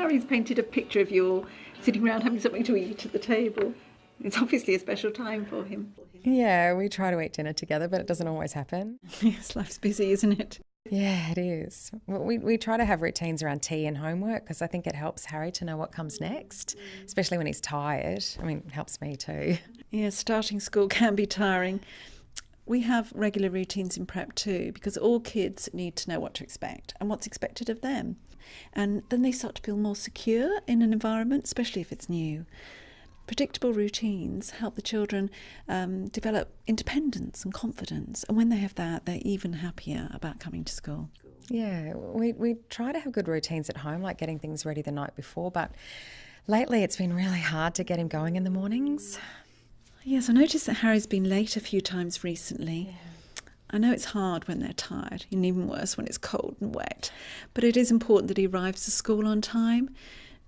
Harry's painted a picture of you all sitting around having something to eat at the table. It's obviously a special time for him. Yeah, we try to eat dinner together, but it doesn't always happen. yes, life's busy, isn't it? Yeah, it is. We, we try to have routines around tea and homework because I think it helps Harry to know what comes next, especially when he's tired. I mean, it helps me too. Yeah, starting school can be tiring. We have regular routines in prep too because all kids need to know what to expect and what's expected of them. And then they start to feel more secure in an environment, especially if it's new. Predictable routines help the children um, develop independence and confidence, and when they have that, they're even happier about coming to school. Yeah, we, we try to have good routines at home, like getting things ready the night before, but lately it's been really hard to get him going in the mornings. Yes, I noticed that Harry's been late a few times recently. Yeah. I know it's hard when they're tired, and even worse when it's cold and wet, but it is important that he arrives to school on time.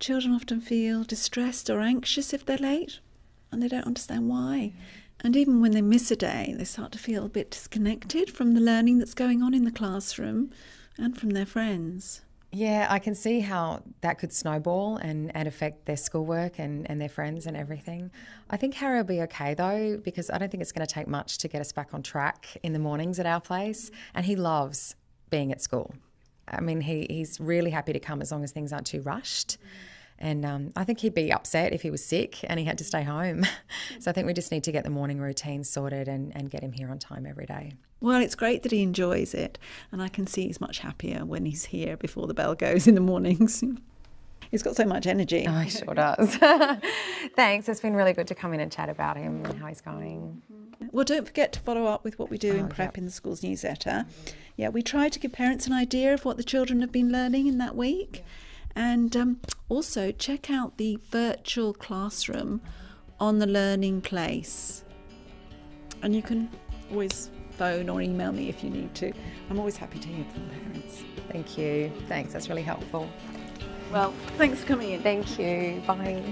Children often feel distressed or anxious if they're late, and they don't understand why. And even when they miss a day, they start to feel a bit disconnected from the learning that's going on in the classroom and from their friends. Yeah, I can see how that could snowball and, and affect their schoolwork and, and their friends and everything. I think Harry will be okay though, because I don't think it's going to take much to get us back on track in the mornings at our place. And he loves being at school. I mean, he, he's really happy to come as long as things aren't too rushed. And um, I think he'd be upset if he was sick and he had to stay home. so I think we just need to get the morning routine sorted and, and get him here on time every day. Well, it's great that he enjoys it. And I can see he's much happier when he's here before the bell goes in the mornings. He's got so much energy. Oh, he sure does. Thanks. It's been really good to come in and chat about him and how he's going. Well, don't forget to follow up with what we do oh, in prep yep. in the school's newsletter. Yeah, we try to give parents an idea of what the children have been learning in that week. And um, also check out the virtual classroom on the Learning Place. And you can always phone or email me if you need to. I'm always happy to hear from parents. Thank you. Thanks, that's really helpful. Well, thanks for coming in. Thank you. Bye.